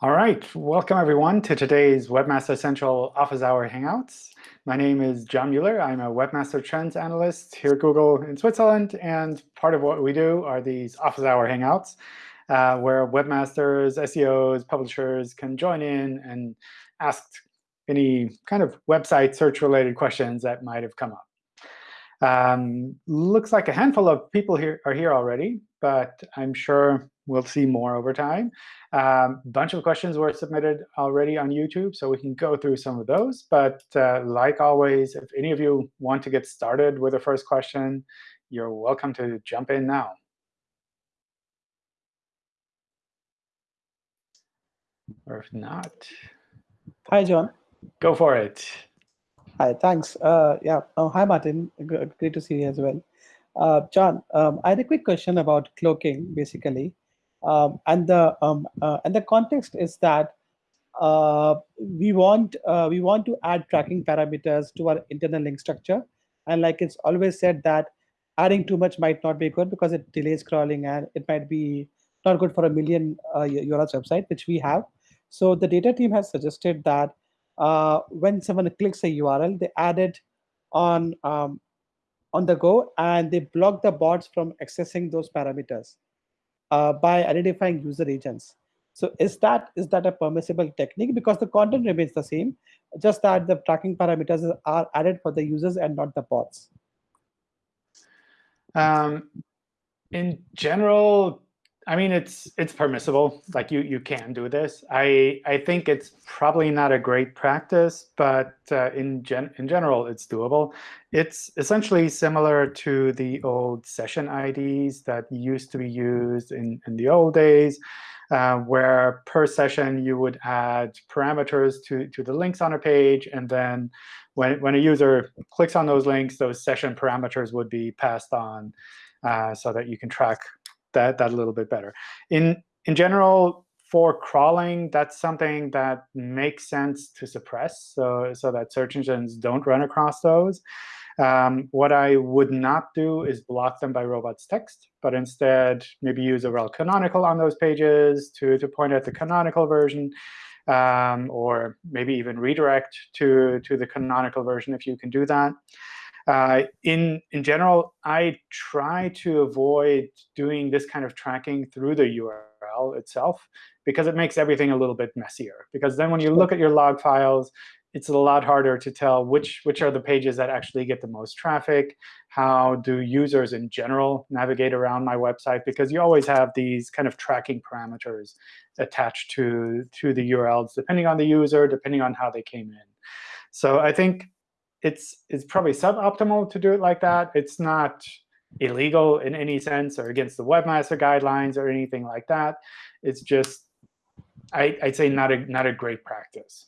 All right, welcome everyone to today's Webmaster Central Office Hour Hangouts. My name is John Mueller. I'm a Webmaster Trends Analyst here at Google in Switzerland. And part of what we do are these Office Hour Hangouts, uh, where webmasters, SEOs, publishers can join in and ask any kind of website search-related questions that might have come up. Um, looks like a handful of people here are here already, but I'm sure we'll see more over time. A um, bunch of questions were submitted already on YouTube, so we can go through some of those. But uh, like always, if any of you want to get started with the first question, you're welcome to jump in now. Or if not, Hi, John. Go for it. Hi, thanks. Uh, yeah. Oh, hi, Martin. Great to see you as well. Uh, John, um, I had a quick question about cloaking, basically, um, and the um, uh, and the context is that uh, we want uh, we want to add tracking parameters to our internal link structure, and like it's always said that adding too much might not be good because it delays crawling and it might be not good for a million uh, URLs website, which we have. So the data team has suggested that uh, when someone clicks a URL, they add it on um, on the go, and they block the bots from accessing those parameters uh, by identifying user agents. So is that is that a permissible technique? Because the content remains the same, just that the tracking parameters are added for the users and not the bots. Um, in general, I mean, it's it's permissible. Like you you can do this. I I think it's probably not a great practice, but uh, in gen in general, it's doable. It's essentially similar to the old session IDs that used to be used in in the old days, uh, where per session you would add parameters to to the links on a page, and then when when a user clicks on those links, those session parameters would be passed on. Uh, so that you can track that, that a little bit better. In, in general, for crawling, that's something that makes sense to suppress so, so that search engines don't run across those. Um, what I would not do is block them by robots text, but instead maybe use a rel canonical on those pages to, to point at the canonical version, um, or maybe even redirect to, to the canonical version if you can do that. Uh, in, in general, I try to avoid doing this kind of tracking through the URL itself because it makes everything a little bit messier. Because then when you look at your log files, it's a lot harder to tell which, which are the pages that actually get the most traffic. How do users in general navigate around my website? Because you always have these kind of tracking parameters attached to, to the URLs, depending on the user, depending on how they came in. So I think it's it's probably suboptimal to do it like that. It's not illegal in any sense or against the webmaster guidelines or anything like that. It's just, I, would say, not a not a great practice.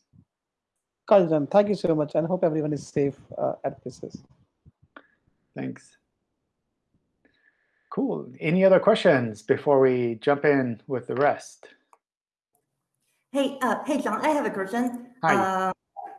Got it, Thank you so much, and hope everyone is safe uh, at places. Thanks. Cool. Any other questions before we jump in with the rest? Hey, uh, hey, John, I have a question. Hi. Uh,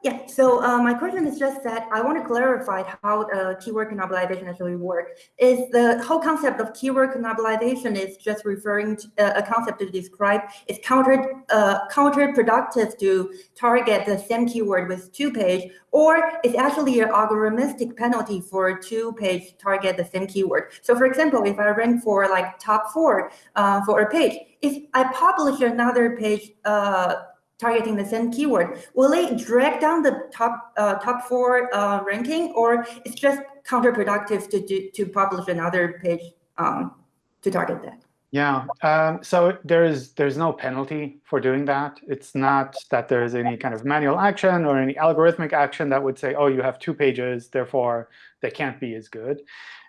yeah, so uh, my question is just that I want to clarify how uh, keyword cannibalization actually works. Is the whole concept of keyword cannibalization is just referring to uh, a concept to describe it's counter uh, counterproductive to target the same keyword with two page, or it's actually an algorithmic penalty for two page target the same keyword. So for example, if I rank for like top four uh, for a page, if I publish another page uh, targeting the same keyword, will it drag down the top uh, top four uh, ranking, or it's just counterproductive to do, to publish another page um, to target that? Yeah, um, so there's there's no penalty for doing that. It's not that there's any kind of manual action or any algorithmic action that would say, oh, you have two pages, therefore they can't be as good.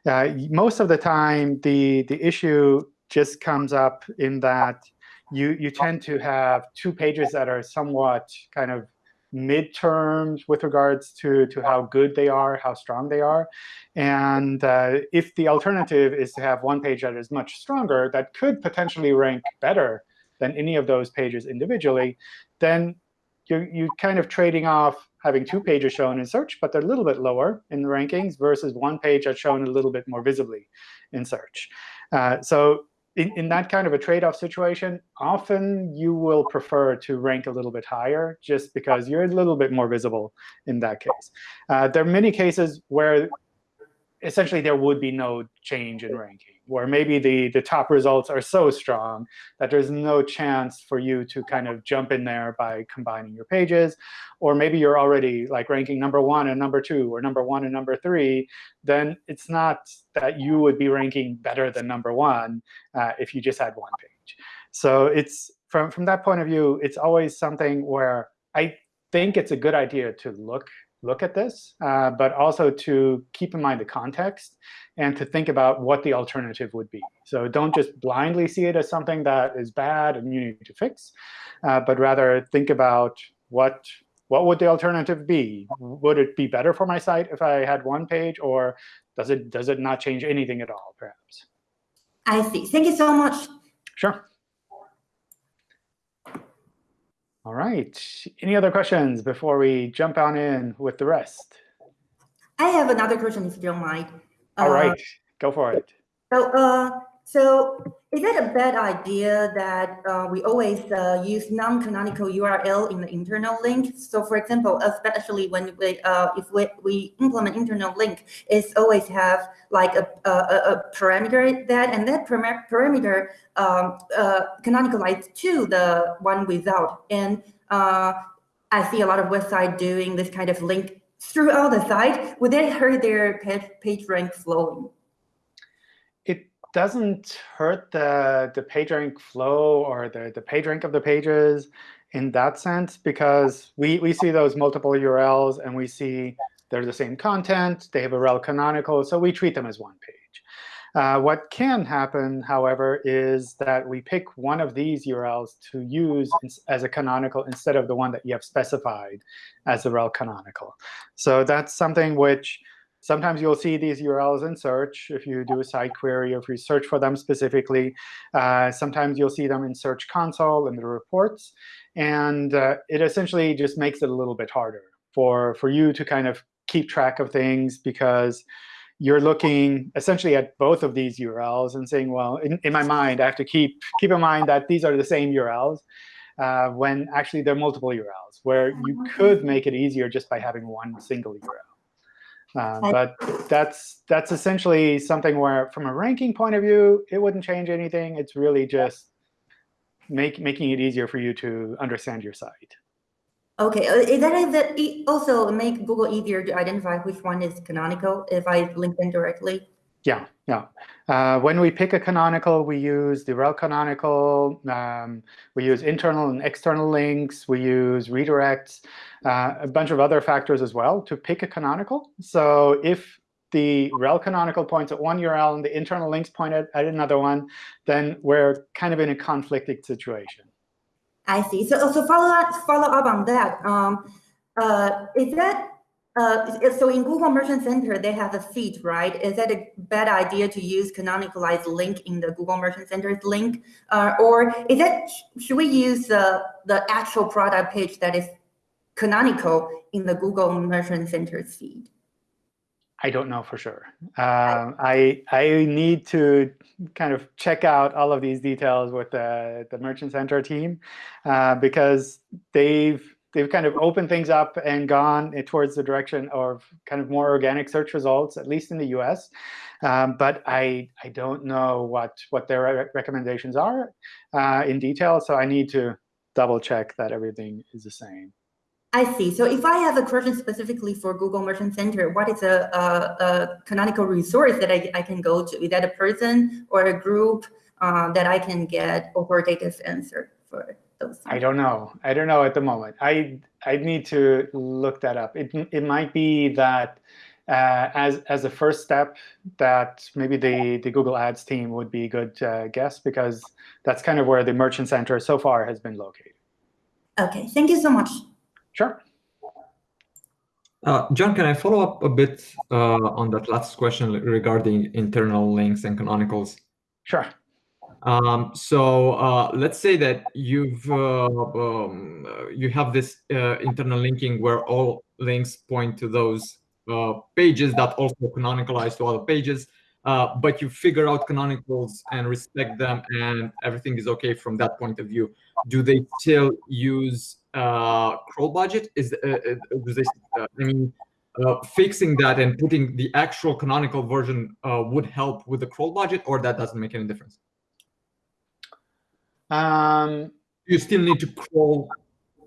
Uh, most of the time, the the issue just comes up in that you, you tend to have two pages that are somewhat kind of midterms with regards to, to how good they are, how strong they are. And uh, if the alternative is to have one page that is much stronger, that could potentially rank better than any of those pages individually, then you're, you're kind of trading off having two pages shown in search, but they're a little bit lower in the rankings, versus one page that's shown a little bit more visibly in search. Uh, so in, in that kind of a trade-off situation, often you will prefer to rank a little bit higher just because you're a little bit more visible in that case. Uh, there are many cases where essentially there would be no change in ranking, where maybe the, the top results are so strong that there's no chance for you to kind of jump in there by combining your pages. Or maybe you're already like ranking number one and number two, or number one and number three. Then it's not that you would be ranking better than number one uh, if you just had one page. So it's from, from that point of view, it's always something where I think it's a good idea to look look at this, uh, but also to keep in mind the context and to think about what the alternative would be. So don't just blindly see it as something that is bad and you need to fix, uh, but rather think about what what would the alternative be? Would it be better for my site if I had one page, or does it does it not change anything at all, perhaps? I see. Thank you so much. Sure. All right. Any other questions before we jump on in with the rest? I have another question, if you don't mind. All right, uh, go for it. So, uh, so is it a bad idea that uh, we always uh, use non-canonical URL in the internal link? So, for example, especially when we, uh, if we, we implement internal link, it's always have like a, a, a parameter that, and that parameter um, uh, canonicalized to the one without. And uh, I see a lot of websites doing this kind of link throughout the site. Would that hurt their page rank flowing? Doesn't hurt the, the PageRank flow or the, the PageRank of the pages in that sense, because we, we see those multiple URLs, and we see they're the same content. They have a rel canonical, so we treat them as one page. Uh, what can happen, however, is that we pick one of these URLs to use as a canonical instead of the one that you have specified as a rel canonical. So that's something which Sometimes you'll see these URLs in search if you do a site query or if you search for them specifically. Uh, sometimes you'll see them in Search Console in the reports. And uh, it essentially just makes it a little bit harder for, for you to kind of keep track of things because you're looking essentially at both of these URLs and saying, well, in, in my mind, I have to keep, keep in mind that these are the same URLs. Uh, when actually there are multiple URLs, where you could make it easier just by having one single URL. Uh, but that's that's essentially something where, from a ranking point of view, it wouldn't change anything. It's really just make, making it easier for you to understand your site. OK, uh, is that, is that also make Google easier to identify which one is canonical if I link them directly? Yeah, yeah. Uh, when we pick a canonical, we use the rel canonical. Um, we use internal and external links. We use redirects, uh, a bunch of other factors as well to pick a canonical. So if the rel canonical points at one URL and the internal links point at, at another one, then we're kind of in a conflicted situation. I see. So, so follow up, follow up on that. Um, uh, is that uh, so in Google Merchant Center, they have a feed, right? Is that a bad idea to use canonicalized link in the Google Merchant Center's link? Uh, or is that, should we use uh, the actual product page that is canonical in the Google Merchant Center's feed? I don't know for sure. Um, I I need to kind of check out all of these details with the the Merchant Center team uh, because they've they've kind of opened things up and gone towards the direction of kind of more organic search results, at least in the US. Um, but I, I don't know what, what their re recommendations are uh, in detail, so I need to double check that everything is the same. I see. So if I have a question specifically for Google Merchant Center, what is a, a, a canonical resource that I, I, can go to? Is that a person or a group uh, that I can get authoritative answer for? Those I don't know. I don't know at the moment. I I need to look that up. It it might be that uh, as as a first step that maybe the the Google Ads team would be a good uh, guess because that's kind of where the Merchant Center so far has been located. OK, thank you so much. Sure. Uh, John, can I follow up a bit uh, on that last question regarding internal links and canonicals? Sure. Um, so uh, let's say that you've uh, um, you have this uh, internal linking where all links point to those uh, pages that also canonicalize to other pages. uh, but you figure out canonicals and respect them, and everything is okay from that point of view. Do they still use uh, crawl budget? Is I mean, fixing that and putting the actual canonical version would help with the crawl budget, or that doesn't make any difference. Um, you still need to crawl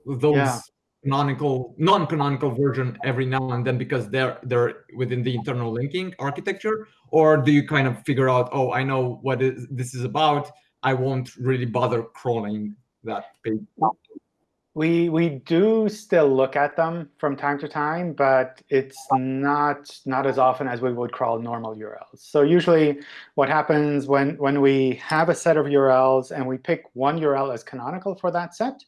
those yeah. canonical, non-canonical version every now and then because they're they're within the internal linking architecture, or do you kind of figure out, oh, I know what is, this is about. I won't really bother crawling that page. We we do still look at them from time to time, but it's not not as often as we would crawl normal URLs. So usually what happens when, when we have a set of URLs and we pick one URL as canonical for that set,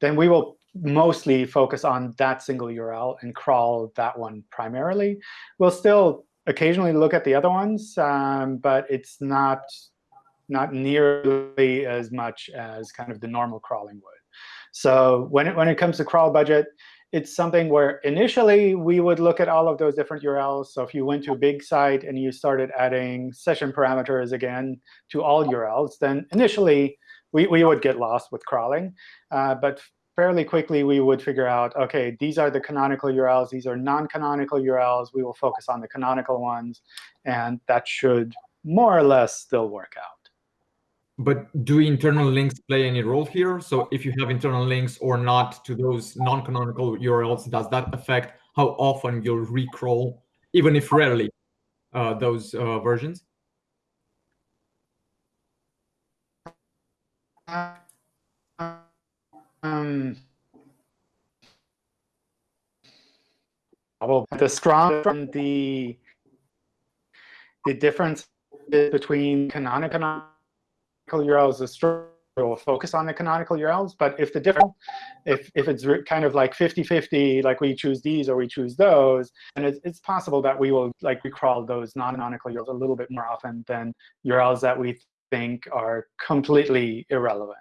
then we will mostly focus on that single URL and crawl that one primarily. We'll still occasionally look at the other ones, um, but it's not not nearly as much as kind of the normal crawling would. So when it, when it comes to crawl budget, it's something where initially we would look at all of those different URLs. So if you went to a big site and you started adding session parameters again to all URLs, then initially we, we would get lost with crawling. Uh, but fairly quickly, we would figure out, OK, these are the canonical URLs. These are non-canonical URLs. We will focus on the canonical ones. And that should more or less still work out. But do internal links play any role here? So if you have internal links or not to those non-canonical URLs, does that affect how often you'll recrawl, even if rarely, uh, those uh, versions? Um, the strong from the the difference between canonical URLs is will focus on the canonical URLs. But if the different, if, if it's kind of like 50-50, like we choose these or we choose those, and it's, it's possible that we will like recrawl those non-canonical URLs a little bit more often than URLs that we think are completely irrelevant.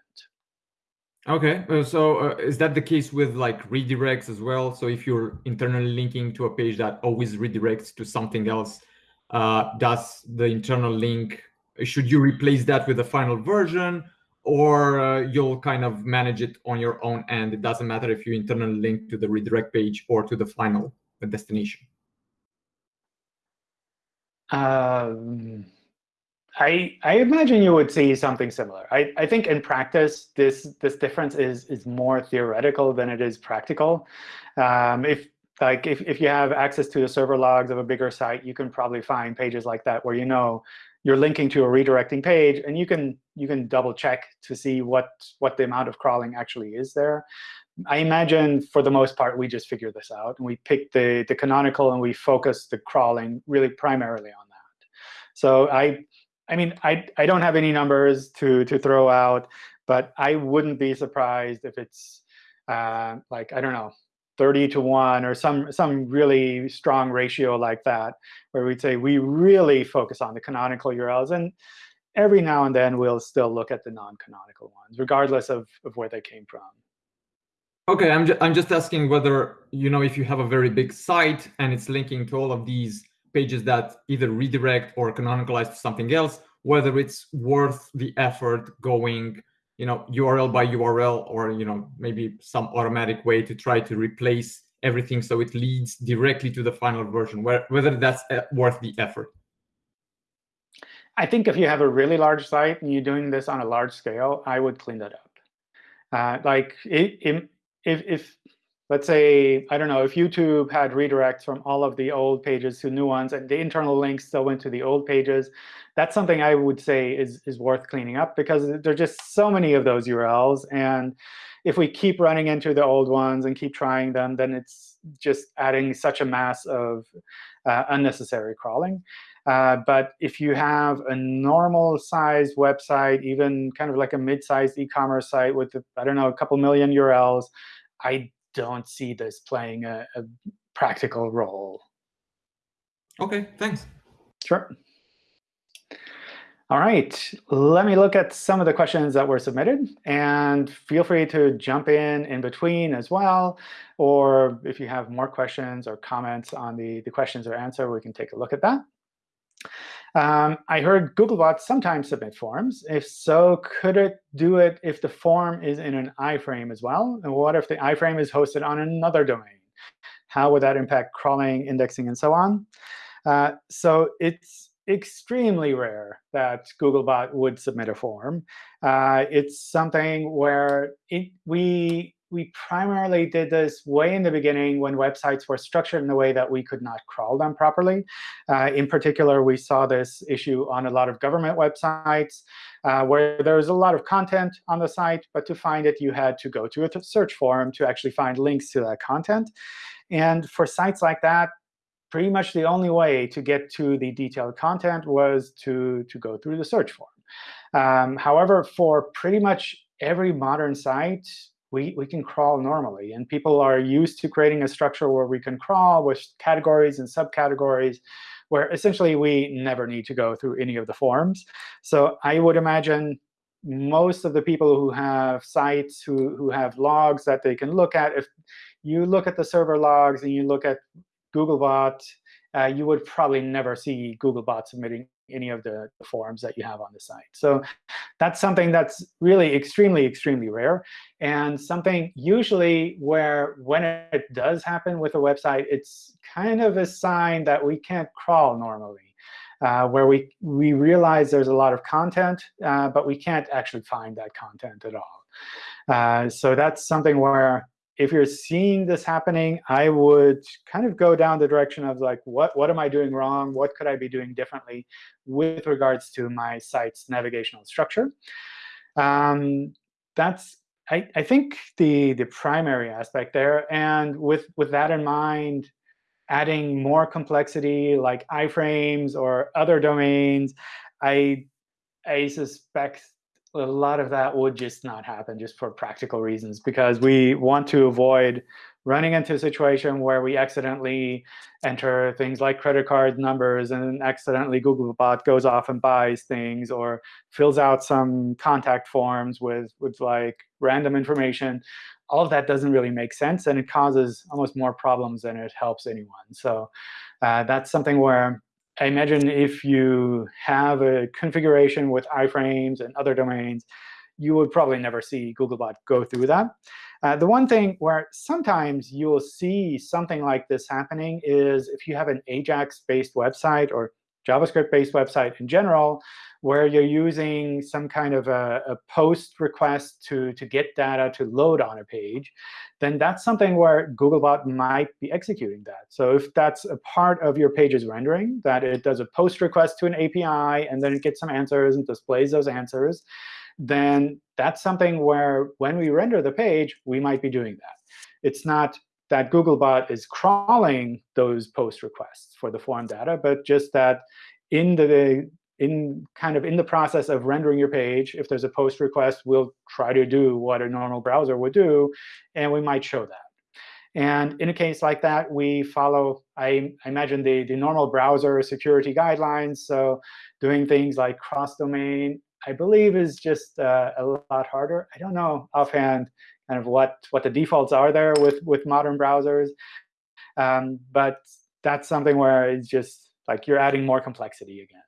OK, uh, so uh, is that the case with like redirects as well? So if you're internally linking to a page that always redirects to something else, uh, does the internal link should you replace that with the final version or uh, you'll kind of manage it on your own and It doesn't matter if you internally link to the redirect page or to the final destination. Um, I I imagine you would see something similar. I, I think in practice this this difference is is more theoretical than it is practical. Um, if like if, if you have access to the server logs of a bigger site, you can probably find pages like that where you know you're linking to a redirecting page, and you can you can double check to see what what the amount of crawling actually is there. I imagine for the most part we just figure this out and we pick the the canonical and we focus the crawling really primarily on that. So I I mean I I don't have any numbers to to throw out, but I wouldn't be surprised if it's uh, like I don't know 30 to 1 or some, some really strong ratio like that, where we'd say we really focus on the canonical URLs. And every now and then, we'll still look at the non-canonical ones, regardless of, of where they came from. OK, I'm, ju I'm just asking whether, you know, if you have a very big site and it's linking to all of these pages that either redirect or canonicalize to something else, whether it's worth the effort going you know, URL by URL or, you know, maybe some automatic way to try to replace everything so it leads directly to the final version, whether that's uh, worth the effort. I think if you have a really large site and you're doing this on a large scale, I would clean that up. Uh, like it, it, if, if let's say, I don't know, if YouTube had redirects from all of the old pages to new ones, and the internal links still went to the old pages, that's something I would say is, is worth cleaning up because there are just so many of those URLs. And if we keep running into the old ones and keep trying them, then it's just adding such a mass of uh, unnecessary crawling. Uh, but if you have a normal sized website, even kind of like a mid-sized e-commerce site with, I don't know, a couple million URLs, I don't see this playing a, a practical role. OK, thanks. Sure. All right, let me look at some of the questions that were submitted. And feel free to jump in in between as well. Or if you have more questions or comments on the, the questions or answer, we can take a look at that. Um, I heard Googlebot sometimes submit forms. If so, could it do it if the form is in an iframe as well? And what if the iframe is hosted on another domain? How would that impact crawling, indexing, and so on? Uh, so it's extremely rare that Googlebot would submit a form. Uh, it's something where it, we we primarily did this way in the beginning when websites were structured in a way that we could not crawl them properly. Uh, in particular, we saw this issue on a lot of government websites uh, where there was a lot of content on the site, but to find it, you had to go to a search forum to actually find links to that content. And for sites like that, pretty much the only way to get to the detailed content was to, to go through the search form. Um, however, for pretty much every modern site, we, we can crawl normally. And people are used to creating a structure where we can crawl with categories and subcategories, where essentially we never need to go through any of the forms. So I would imagine most of the people who have sites, who, who have logs that they can look at, if you look at the server logs and you look at Googlebot, uh, you would probably never see Googlebot submitting any of the forms that you have on the site. So that's something that's really extremely, extremely rare, and something usually where when it does happen with a website, it's kind of a sign that we can't crawl normally, uh, where we, we realize there's a lot of content, uh, but we can't actually find that content at all. Uh, so that's something where if you're seeing this happening, I would kind of go down the direction of like, what, what am I doing wrong? What could I be doing differently with regards to my site's navigational structure? Um, that's, I, I think, the, the primary aspect there. And with, with that in mind, adding more complexity like iframes or other domains, I, I suspect a lot of that would just not happen just for practical reasons because we want to avoid running into a situation where we accidentally enter things like credit card numbers and accidentally Googlebot goes off and buys things or fills out some contact forms with, with like random information. All of that doesn't really make sense, and it causes almost more problems than it helps anyone. So uh, that's something where I imagine if you have a configuration with iframes and other domains, you would probably never see Googlebot go through that. Uh, the one thing where sometimes you will see something like this happening is if you have an AJAX-based website or JavaScript-based website in general, where you're using some kind of a, a, post request to, to get data to load on a page, then that's something where Googlebot might be executing that. So if that's a part of your page's rendering, that it does a post request to an API, and then it gets some answers and displays those answers, then that's something where when we render the page, we might be doing that. It's not that Googlebot is crawling those post requests for the form data, but just that in the in kind of in the process of rendering your page, if there's a post request, we'll try to do what a normal browser would do, and we might show that. And in a case like that, we follow, I, I imagine, the, the normal browser security guidelines. So doing things like cross-domain, I believe, is just uh, a lot harder. I don't know offhand kind of what, what the defaults are there with, with modern browsers. Um, but that's something where it's just like you're adding more complexity again.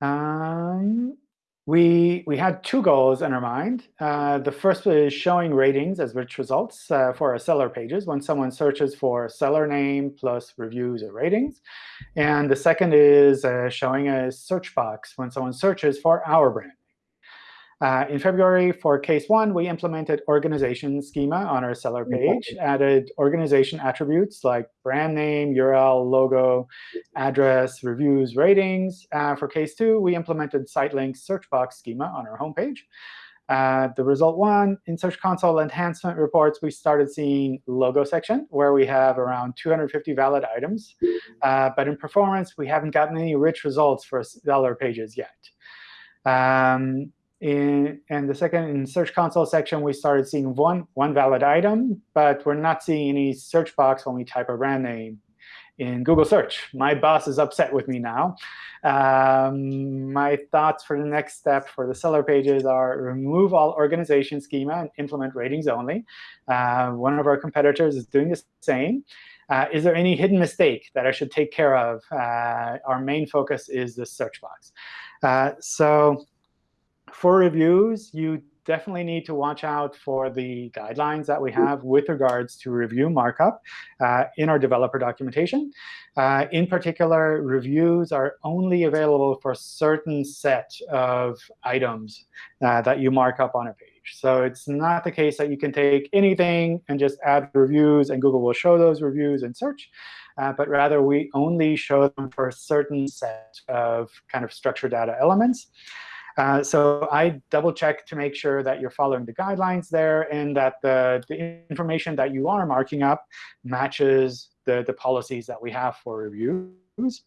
Um, we, we had two goals in our mind. Uh, the first is showing ratings as rich results uh, for our seller pages when someone searches for seller name plus reviews or ratings. And the second is uh, showing a search box when someone searches for our brand. Uh, in February, for case one, we implemented organization schema on our seller page, added organization attributes like brand name, URL, logo, address, reviews, ratings. Uh, for case two, we implemented site links search box schema on our homepage. Uh, the result one, in Search Console enhancement reports, we started seeing logo section, where we have around 250 valid items. Uh, but in performance, we haven't gotten any rich results for seller pages yet. Um, in, and the second, in Search Console section, we started seeing one, one valid item, but we're not seeing any search box when we type a brand name in Google search. My boss is upset with me now. Um, my thoughts for the next step for the seller pages are remove all organization schema and implement ratings only. Uh, one of our competitors is doing the same. Uh, is there any hidden mistake that I should take care of? Uh, our main focus is the search box. Uh, so for reviews, you definitely need to watch out for the guidelines that we have with regards to review markup uh, in our developer documentation. Uh, in particular, reviews are only available for a certain set of items uh, that you mark up on a page. So it's not the case that you can take anything and just add reviews, and Google will show those reviews in search. Uh, but rather, we only show them for a certain set of kind of structured data elements. Uh, so I double check to make sure that you're following the guidelines there and that the, the information that you are marking up matches the, the policies that we have for reviews.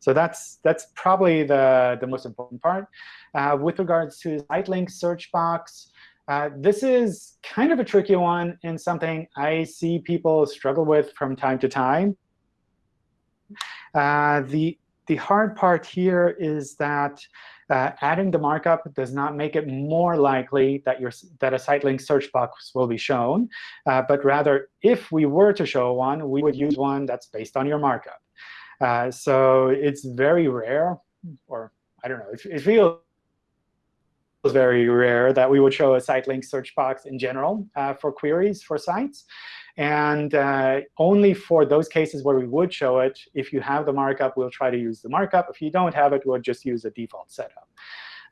So that's that's probably the, the most important part. Uh, with regards to the site link search box, uh, this is kind of a tricky one and something I see people struggle with from time to time. Uh, the, the hard part here is that uh, adding the markup does not make it more likely that, your, that a site link search box will be shown. Uh, but rather, if we were to show one, we would use one that's based on your markup. Uh, so it's very rare, or I don't know, it, it feels very rare that we would show a site link search box in general uh, for queries for sites. And uh, only for those cases where we would show it, if you have the markup, we'll try to use the markup. If you don't have it, we'll just use a default setup.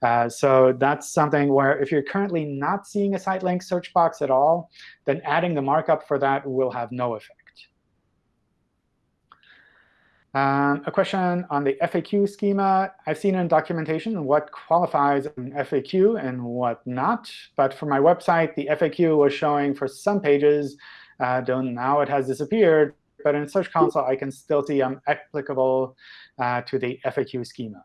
Uh, so that's something where if you're currently not seeing a site link search box at all, then adding the markup for that will have no effect. Um, a question on the FAQ schema. I've seen in documentation what qualifies an FAQ and what not. But for my website, the FAQ was showing for some pages uh, now it has disappeared. But in Search Console, I can still see I'm applicable uh, to the FAQ schema.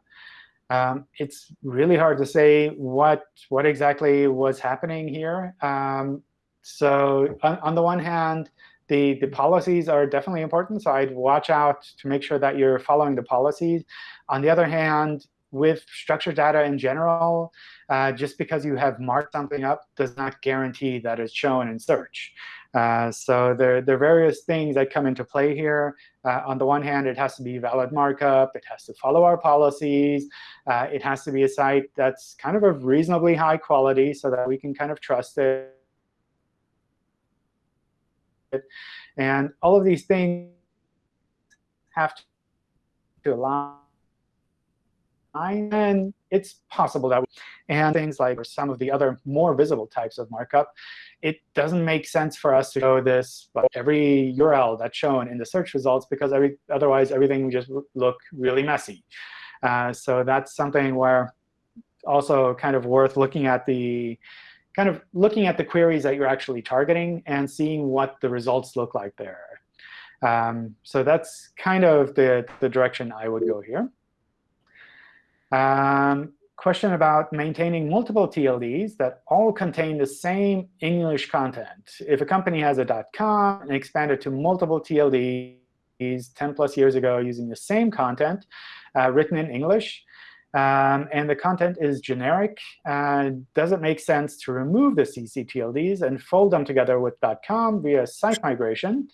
Um, it's really hard to say what, what exactly was happening here. Um, so on, on, the one hand, the, the policies are definitely important. So I'd watch out to make sure that you're following the policies. On the other hand, with structured data in general, uh, just because you have marked something up does not guarantee that it's shown in search. Uh, so there, there are various things that come into play here. Uh, on the one hand, it has to be valid markup. It has to follow our policies. Uh, it has to be a site that's kind of of reasonably high quality so that we can kind of trust it. And all of these things have to align. And it's possible that, and things like some of the other more visible types of markup, it doesn't make sense for us to show this every URL that's shown in the search results because every, otherwise everything would just look really messy. Uh, so that's something where also kind of worth looking at the kind of looking at the queries that you're actually targeting and seeing what the results look like there. Um, so that's kind of the, the direction I would go here. Um, question about maintaining multiple TLDs that all contain the same English content. If a company has a .com and expanded to multiple TLDs 10 plus years ago using the same content uh, written in English, um, and the content is generic, uh, does it make sense to remove the ccTLDs and fold them together with .com via site migration?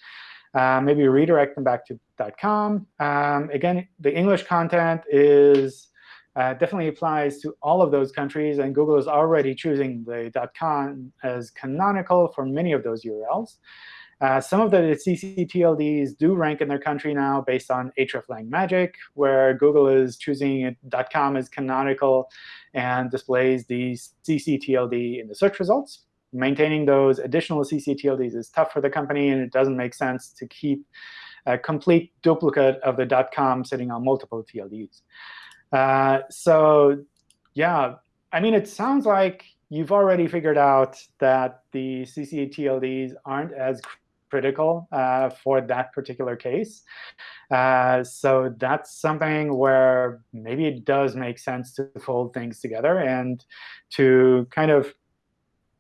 Uh, maybe redirect them back to .com. Um, again, the English content is uh, definitely applies to all of those countries. And Google is already choosing the .com as canonical for many of those URLs. Uh, some of the ccTLDs do rank in their country now based on hreflang magic, where Google is choosing .com as canonical and displays the ccTLD in the search results. Maintaining those additional ccTLDs is tough for the company, and it doesn't make sense to keep a complete duplicate of the .com sitting on multiple TLDs. Uh, so yeah, I mean, it sounds like you've already figured out that the ccTLDs aren't as critical uh, for that particular case. Uh, so that's something where maybe it does make sense to fold things together and to kind of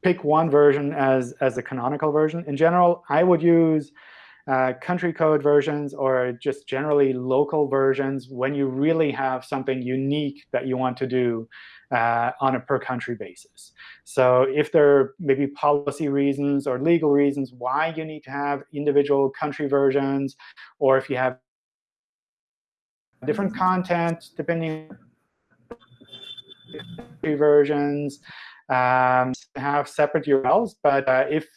pick one version as, as the canonical version. In general, I would use uh, country code versions or just generally local versions when you really have something unique that you want to do uh, on a per country basis. So if there are maybe policy reasons or legal reasons why you need to have individual country versions, or if you have different content depending versions, um, have separate URLs. But uh, if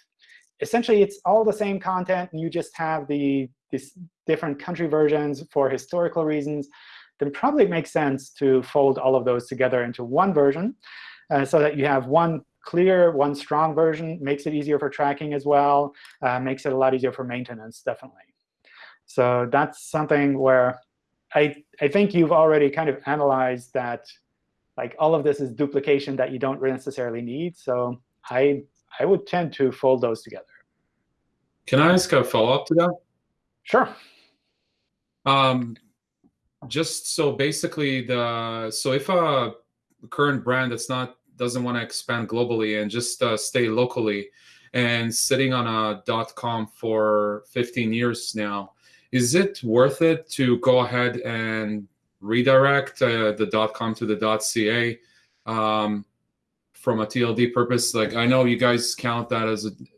essentially it's all the same content and you just have the different country versions for historical reasons, then probably it makes sense to fold all of those together into one version uh, so that you have one clear, one strong version. Makes it easier for tracking as well. Uh, makes it a lot easier for maintenance, definitely. So that's something where I, I think you've already kind of analyzed that like all of this is duplication that you don't necessarily need. So I, I would tend to fold those together. Can I ask a follow-up to that? Sure. Um, just so basically the so if a current brand that's not doesn't want to expand globally and just uh, stay locally and sitting on a dot .com for 15 years now, is it worth it to go ahead and redirect uh, the dot .com to the dot .ca um, from a TLD purpose? Like I know you guys count that as an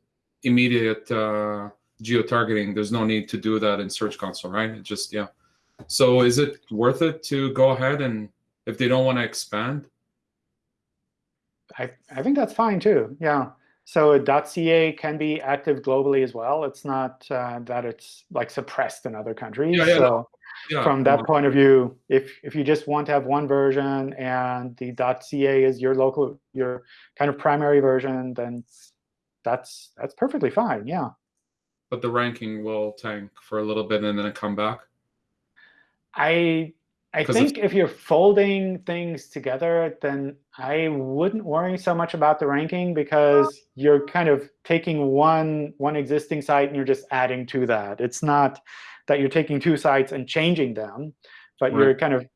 immediate uh, geo-targeting. There's no need to do that in Search Console, right? It just yeah. So is it worth it to go ahead and if they don't want to expand? I, I think that's fine too. Yeah. So .ca can be active globally as well. It's not uh, that it's like suppressed in other countries. Yeah, yeah, so Yeah. from that point of view, if if you just want to have one version and the .ca is your local your kind of primary version, then that's that's perfectly fine. Yeah. But the ranking will tank for a little bit and then come back. I I think if you're folding things together, then I wouldn't worry so much about the ranking because you're kind of taking one one existing site and you're just adding to that. It's not that you're taking two sites and changing them, but you're kind of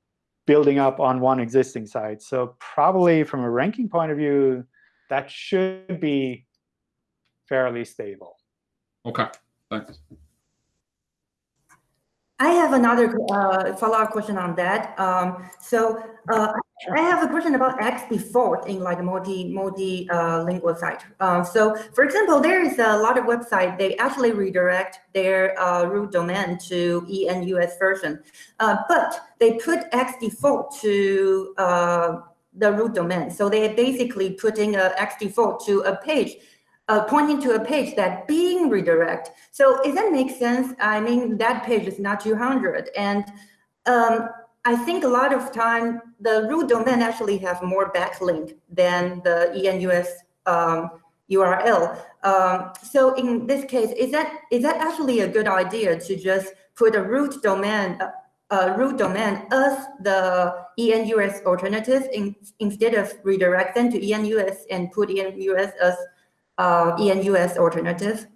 building up on one existing site. So probably from a ranking point of view, that should be fairly stable. Okay, thanks. I have another uh, follow-up question on that. Um, so uh, I have a question about X default in like multi multi uh, lingual site. Uh, so for example, there is a lot of website they actually redirect their uh, root domain to ENUS version, uh, but they put X default to uh, the root domain. So they're basically putting a X default to a page uh, pointing to a page that being redirect. So if that makes sense, I mean, that page is not 200. And um, I think a lot of time, the root domain actually have more backlink than the ENUS um, URL. Um, so in this case, is that is that actually a good idea to just put a root domain uh, root domain as the ENUS alternative in, instead of redirect them to ENUS and put ENUS as uh, ENUS alternative?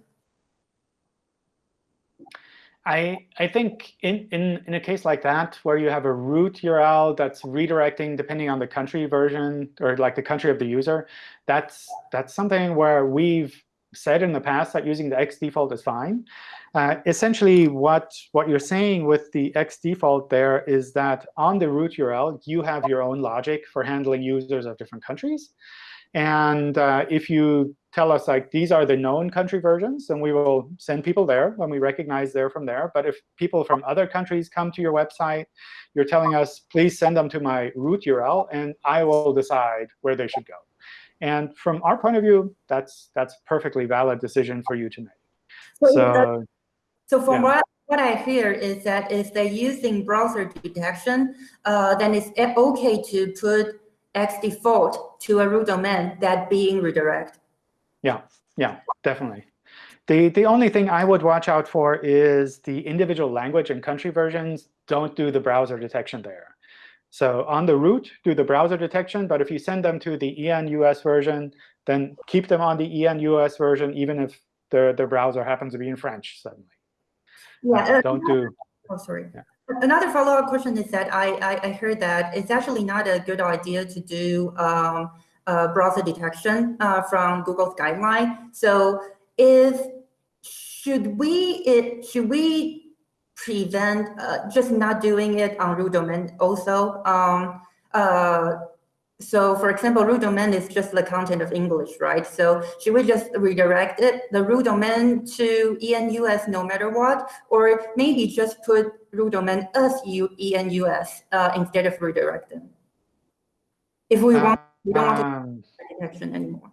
I I think in, in in a case like that, where you have a root URL that's redirecting depending on the country version or like the country of the user, that's that's something where we've said in the past that using the X default is fine. Uh, essentially, what what you're saying with the X default there is that on the root URL, you have your own logic for handling users of different countries. And uh, if you tell us like these are the known country versions, and we will send people there when we recognize they're from there. But if people from other countries come to your website, you're telling us, please send them to my root URL, and I will decide where they should go. And from our point of view, that's that's a perfectly valid decision for you to make. So, So So from Yeah. what, what I hear is that if they're using browser detection, uh, then it's e- OK to put X default to a root domain that being redirect. Yeah, yeah, definitely. The, the only thing I would watch out for is the individual language and country versions don't do the browser detection there. So on the root, do the browser detection. But if you send them to the ENUS version, then keep them on the ENUS version, even if their, their browser happens to be in French suddenly. Yeah. Uh, don't do. Oh, sorry. Yeah. Another follow-up question is that I, I, I heard that it's actually not a good idea to do um, browser detection uh, from Google's guideline. So if should we it should we prevent uh, just not doing it on root domain also? Um, uh, so for example, root domain is just the content of English, right? So should we just redirect it, the root domain to ENUS no matter what? Or maybe just put root domain as ENUS uh, instead of redirecting? If we want, we don't want to Um, detection anymore.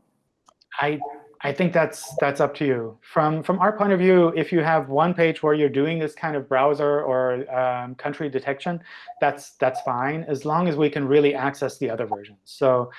I I think that's that's up to you. From from our point of view, if you have one page where you're doing this kind of browser or um, country detection, that's that's fine as long as we can really access the other versions. So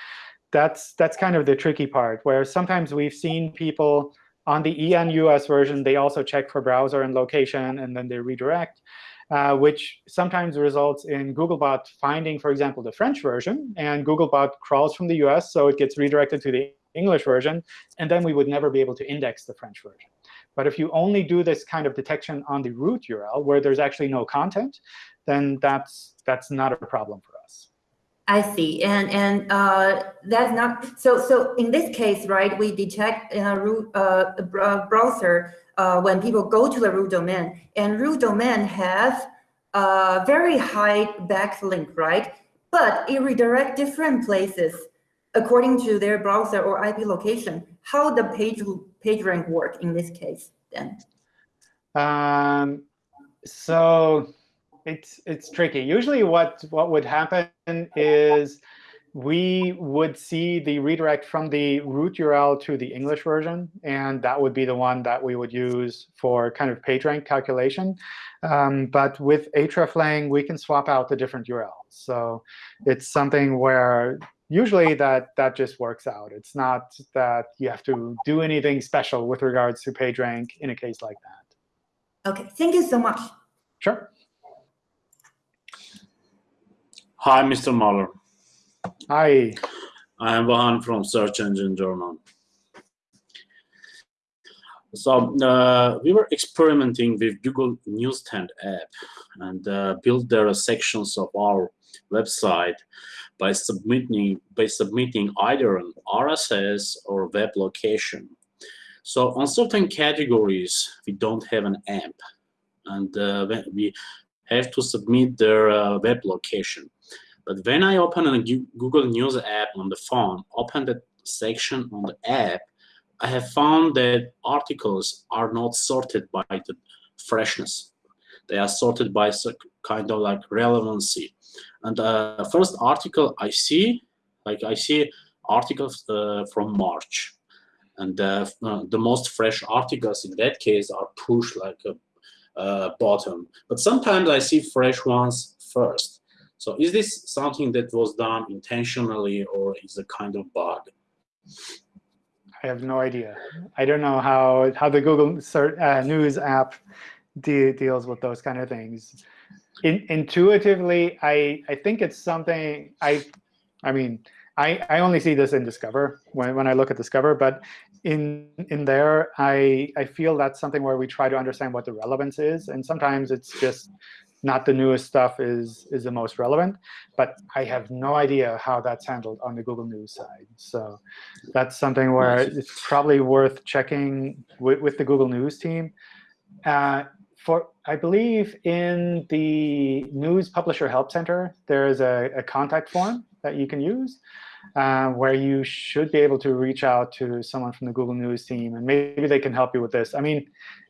that's that's kind of the tricky part where sometimes we've seen people on the ENUS version, they also check for browser and location, and then they redirect, uh, which sometimes results in Googlebot finding, for example, the French version, and Googlebot crawls from the US, so it gets redirected to the English version, and then we would never be able to index the French version. But if you only do this kind of detection on the root URL, where there's actually no content, then that's that's not a problem for us. I see, and and uh, that's not so. So in this case, right, we detect in a root uh, browser uh, when people go to the root domain, and root domain has a very high backlink, right? But it redirect different places according to their browser or IP location. How the page page rank work in this case then? Um, so it's it's tricky. Usually, what what would happen is we would see the redirect from the root URL to the English version, and that would be the one that we would use for kind of PageRank calculation. Um, but with hreflang, we can swap out the different URLs. So it's something where usually that that just works out. It's not that you have to do anything special with regards to PageRank in a case like that. Okay, thank you so much. Sure. Hi, Mr. Mueller. Hi. I am Vahan from Search Engine Journal. So uh, we were experimenting with Google Newsstand app and uh, built there sections of our website by submitting by submitting either an RSS or web location. So on certain categories, we don't have an AMP, and uh, we have to submit their uh, web location. But when I open a Google News app on the phone, open the section on the app, I have found that articles are not sorted by the freshness. They are sorted by kind of like relevancy. And the first article I see, like I see articles uh, from March. And uh, uh, the most fresh articles in that case are pushed like a uh, bottom. But sometimes I see fresh ones first. So is this something that was done intentionally or is a kind of bug? I have no idea. I don't know how how the Google search, uh, News app de deals with those kind of things. In, intuitively, I I think it's something I I mean I I only see this in Discover when when I look at Discover, but in in there I I feel that's something where we try to understand what the relevance is, and sometimes it's just not the newest stuff is is the most relevant, but I have no idea how that's handled on the Google News side. So that's something where it's probably worth checking with, with the Google News team. Uh, for I believe in the News Publisher Help Center, there is a, a contact form that you can use. Uh, where you should be able to reach out to someone from the Google News team, and maybe they can help you with this. I mean,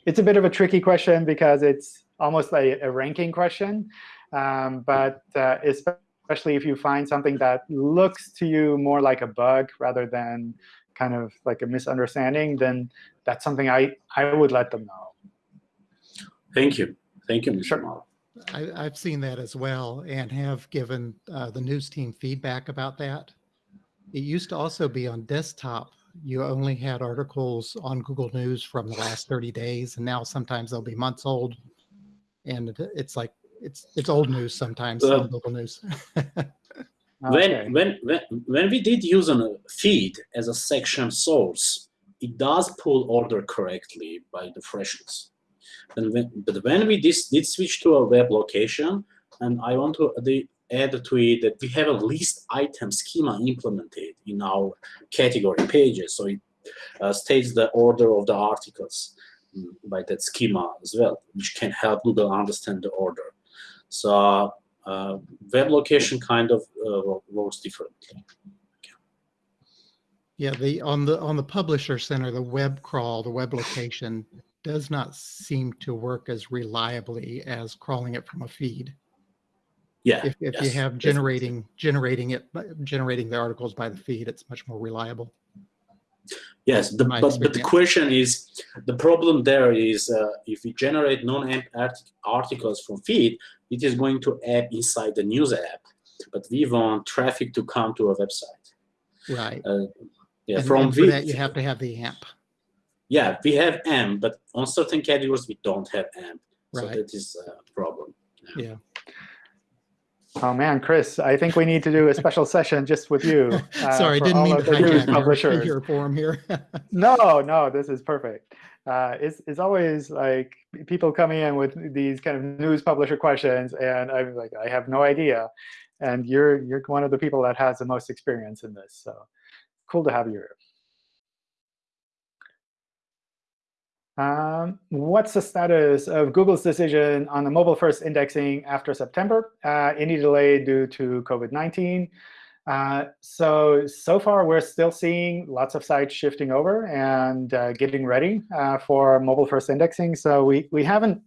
it's a bit of a tricky question because it's almost like a ranking question. Um, but uh, especially if you find something that looks to you more like a bug rather than kind of like a misunderstanding, then that's something I, I would let them know. Thank you. Thank you, Mr. Sure. Mueller. I, I've seen that as well and have given uh, the news team feedback about that. It used to also be on desktop. You only had articles on Google News from the last 30 days, and now sometimes they'll be months old. And it- it's like it's it's old news sometimes Uh, on Google News. Okay. When, when, when, when we did use a feed as a section source, it does pull order correctly by the freshness. And when, but when we dis, did switch to a web location, and I want to the, add to it that we have a list item schema implemented in our category pages. So it uh, states the order of the articles. By that schema as well, which can help Google understand the order. So uh, web location kind of uh, works differently. Yeah, the on the on the publisher center, the web crawl, the web location does not seem to work as reliably as crawling it from a feed. Yeah. If, if you yes, have definitely. generating generating it generating the articles by the feed, it's much more reliable. Yes, the, but, but the question is, the problem there is uh, if we generate non-AMP art- articles from feed, it is going to app inside the news app, but we want traffic to come to a website. Right. Uh, yeah, and, from feed- that, you have to have the AMP. yeah, we have AMP, but on certain categories we don't have AMP, so that is a problem. Yeah. Oh man, Chris, I think we need to do a special session just with you. uh, Sorry, didn't mean to of the news hijack your, publishers. your forum here. No, no, this is perfect. Uh, it's it's always like people coming in with these kind of news publisher questions, and I'm like, I have no idea. And you're you're one of the people that has the most experience in this, so cool to have you here. Um, what's the status of Google's decision on the mobile-first indexing after September? Uh, any delay due to COVID-19? Uh, so, so far, we're still seeing lots of sites shifting over and uh, getting ready uh, for mobile-first indexing. So we, we haven't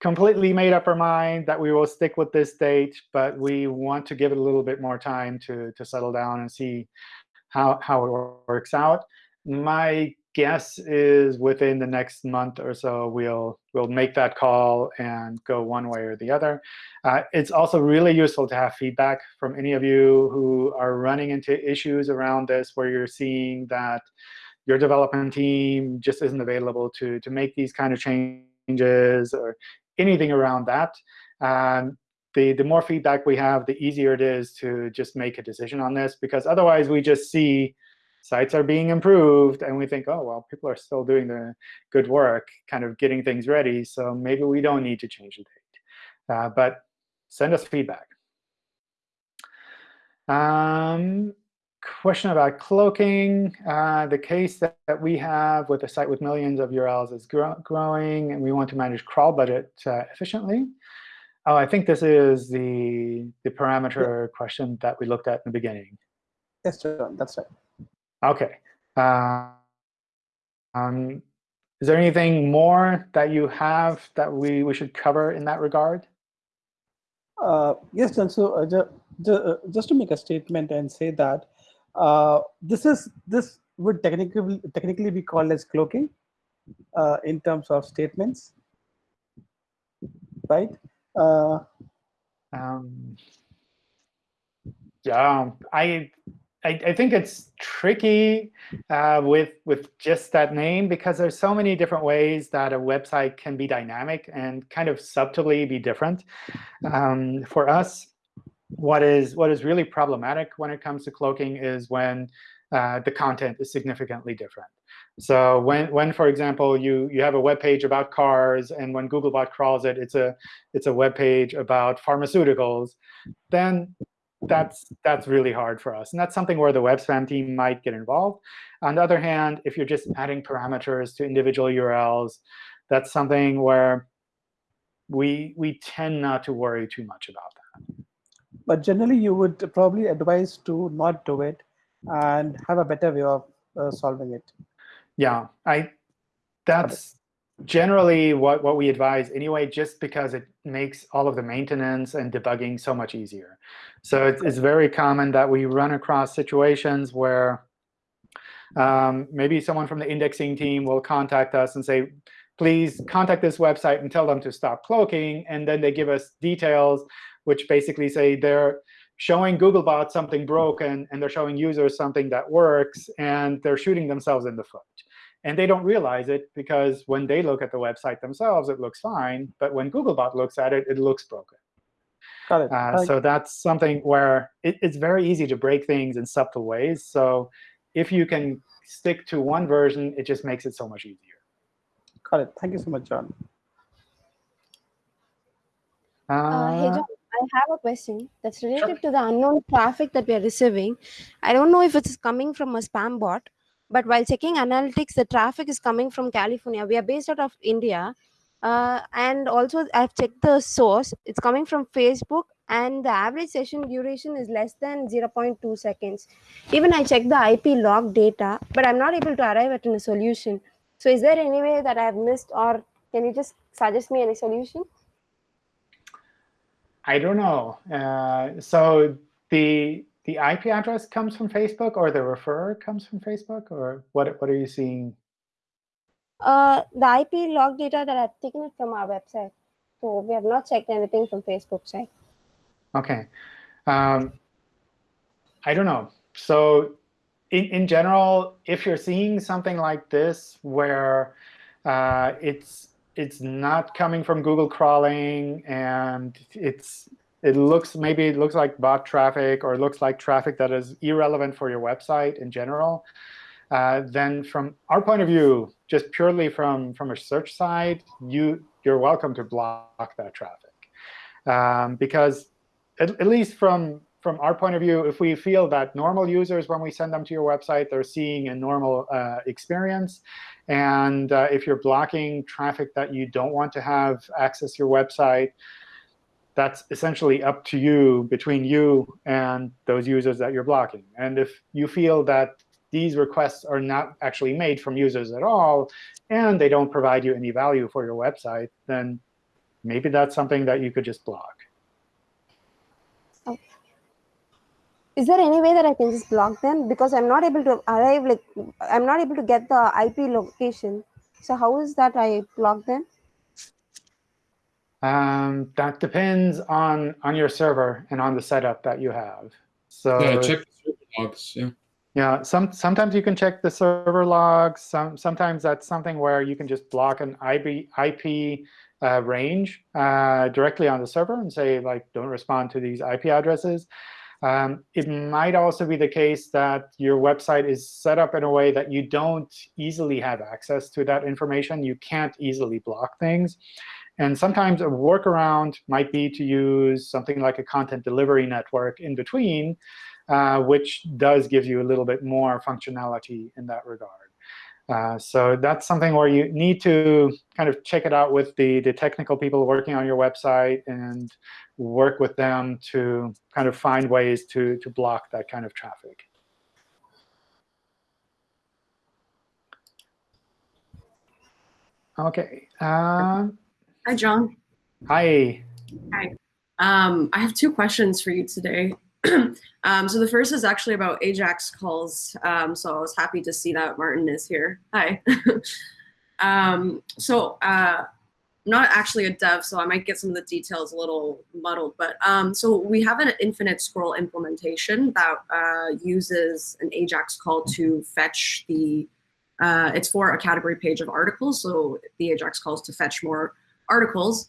completely made up our mind that we will stick with this date, but we want to give it a little bit more time to, to settle down and see how, how it works out. My guess is within the next month or so, we'll, we'll make that call and go one way or the other. Uh, it's also really useful to have feedback from any of you who are running into issues around this where you're seeing that your development team just isn't available to, to make these kind of changes or anything around that. Um, the, the more feedback we have, the easier it is to just make a decision on this. Because otherwise, we just see sites are being improved, and we think, oh, well, people are still doing the good work, kind of getting things ready. So maybe we don't need to change the date. Uh, but send us feedback. Um, question about cloaking. Uh, the case that, that we have with a site with millions of URLs is grow growing, and we want to manage crawl budget uh, efficiently. Oh, I think this is the, the parameter question that we looked at in the beginning. Yes, John, that's right. OK. Uh, um, is there anything more that you have that we, we should cover in that regard? Uh, yes, and So uh, ju ju uh, just to make a statement and say that uh, this is this would technically technically be called as cloaking uh, in terms of statements, right? Uh, Um, yeah, I, I I think it's tricky uh, with with just that name because there's so many different ways that a website can be dynamic and kind of subtly be different. Um, for us, what is what is really problematic when it comes to cloaking is when uh, the content is significantly different. So when, when for example, you, you have a web page about cars, and when Googlebot crawls it, it's a, it's a web page about pharmaceuticals, then that's, that's really hard for us. And that's something where the web spam team might get involved. On the other hand, if you're just adding parameters to individual URLs, that's something where we, we tend not to worry too much about that. but generally, you would probably advise to not do it and have a better way of uh, solving it. Yeah, I that's generally what, what we advise anyway, just because it makes all of the maintenance and debugging so much easier. So it's, it's very common that we run across situations where um, maybe someone from the indexing team will contact us and say, please contact this website and tell them to stop cloaking. And then they give us details, which basically say they're showing Googlebot something broken, and they're showing users something that works, and they're shooting themselves in the foot. And they don't realize it because when they look at the website themselves, it looks fine. But when Googlebot looks at it, it looks broken. Got it. Uh, so that's something where it, it's very easy to break things in subtle ways. So if you can stick to one version, it just makes it so much easier. Got it. Thank you so much, John. Uh, hey, Uh, John, I have a question that's related to the unknown traffic that we are receiving. I don't know if it's coming from a spam bot But while checking analytics, the traffic is coming from California. We are based out of India. Uh, and also, I've checked the source. It's coming from Facebook, and the average session duration is less than 0.2 seconds. Even I checked the IP log data, but I'm not able to arrive at a solution. So, is there any way that I've missed, or can you just suggest me any solution? I don't know. Uh, so the the IP address comes from Facebook, or the referrer comes from Facebook, or what? What are you seeing? Uh, the IP log data that I've taken it from our website. So we have not checked anything from Facebook site. Okay. Um, I don't know. So in, in general, if you're seeing something like this where uh, it's it's not coming from Google crawling and it's it looks maybe it looks like bot traffic or it looks like traffic that is irrelevant for your website in general, uh, then from our point of view, just purely from from a search side, you you're welcome to block that traffic. Um, because at, at least from from our point of view, if we feel that normal users, when we send them to your website, they're seeing a normal uh, experience, and uh, if you're blocking traffic that you don't want to have access your website, that's essentially up to you, between you and those users that you're blocking. And if you feel that these requests are not actually made from users at all, and they don't provide you any value for your website, then maybe that's something that you could just block. is there any way that I can just block them? Because I'm not able to arrive, like, I'm not able to get the IP location. So how is that I block them? Um, that depends on on your server and on the setup that you have. So yeah, check the server logs. Yeah. Yeah, some sometimes you can check the server logs. Some sometimes that's something where you can just block an IP IP uh, range uh, directly on the server and say like don't respond to these IP addresses. Um, it might also be the case that your website is set up in a way that you don't easily have access to that information. You can't easily block things. And sometimes a workaround might be to use something like a content delivery network in between, uh, which does give you a little bit more functionality in that regard. Uh, so that's something where you need to kind of check it out with the, the technical people working on your website and work with them to kind of find ways to, to block that kind of traffic. OK. Uh, Hi, John. Hi. Hi. Um, I have two questions for you today. um, so the first is actually about Ajax calls. Um, so I was happy to see that Martin is here. Hi. um, so uh, I'm not actually a dev, so I might get some of the details a little muddled. But um, so we have an infinite scroll implementation that uh, uses an Ajax call to fetch the, uh, it's for a category page of articles. So the Ajax calls to fetch more articles.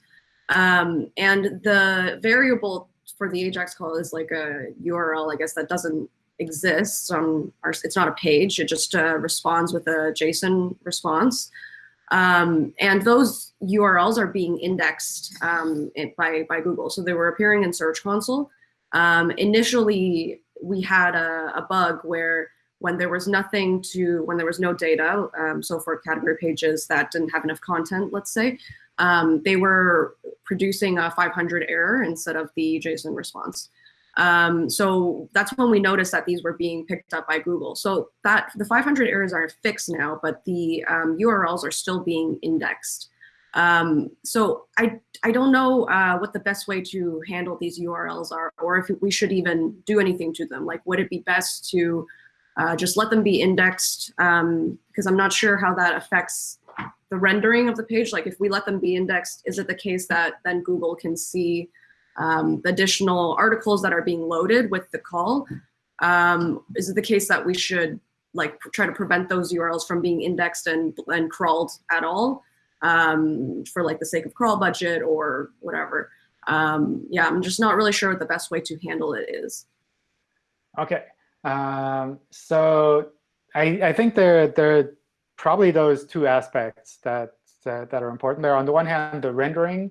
Um, and the variable for the Ajax call is like a URL, I guess, that doesn't exist on our, it's not a page, it just uh, responds with a JSON response. Um, and those URLs are being indexed um, by, by Google. So they were appearing in Search Console. Um, initially, we had a, a, bug where when there was nothing to, when there was no data, um, so for category pages that didn't have enough content, let's say, um, they were producing a 500 error instead of the JSON response. Um, so that's when we noticed that these were being picked up by Google. So that the 500 errors are fixed now, but the um, URLs are still being indexed. Um, so I, I don't know uh, what the best way to handle these URLs are, or if we should even do anything to them. Like, would it be best to uh, just let them be indexed? Because um, I'm not sure how that affects the rendering of the page. Like, if we let them be indexed, is it the case that then Google can see um, the additional articles that are being loaded with the call. Um, is it the case that we should like try to prevent those URLs from being indexed and, and crawled at all um, for like the sake of crawl budget or whatever? Um, yeah, I'm just not really sure what the best way to handle it is. OK. Um, so I, I think there, there probably those two aspects that, that, that are important there. On the one hand, the rendering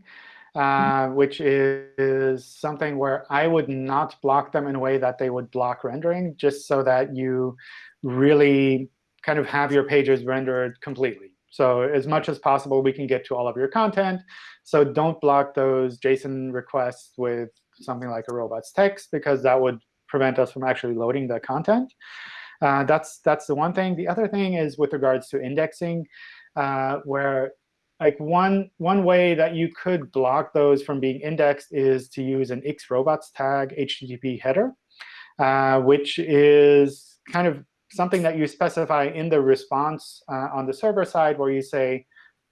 uh, which is something where I would not block them in a way that they would block rendering, just so that you really kind of have your pages rendered completely. So as much as possible, we can get to all of your content. So don't block those JSON requests with something like a robots text, because that would prevent us from actually loading the content. Uh, that's that's the one thing. The other thing is with regards to indexing, uh, where like one one way that you could block those from being indexed is to use an xrobots tag HTTP header, uh, which is kind of something that you specify in the response uh, on the server side, where you say,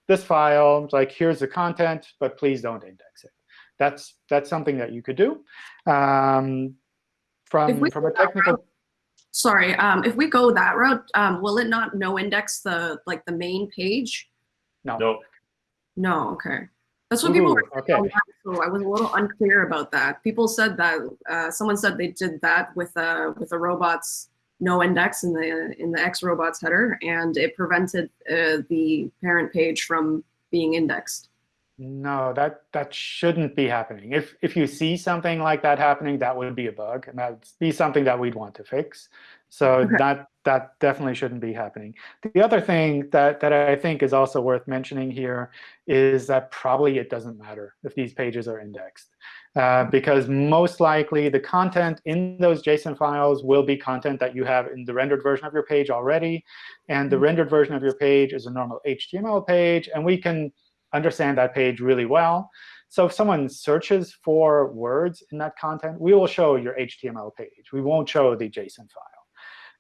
this file, like here's the content, but please don't index it. That's that's something that you could do. Um, from from a technical Sorry, um, if we go that route, um, will it not no index the like the main page? no. No, No, okay. That's what people Ooh, were okay. saying so I was a little unclear about that. People said that uh, someone said they did that with uh, with a robots no index in the in the X robots header, and it prevented uh, the parent page from being indexed. No, that that shouldn't be happening. If if you see something like that happening, that would be a bug, and that'd be something that we'd want to fix. So Okay. that that definitely shouldn't be happening. The other thing that that I think is also worth mentioning here is that probably it doesn't matter if these pages are indexed, uh, because most likely the content in those JSON files will be content that you have in the rendered version of your page already, and the rendered version of your page is a normal HTML page, and we can understand that page really well. So if someone searches for words in that content, we will show your HTML page. We won't show the JSON file.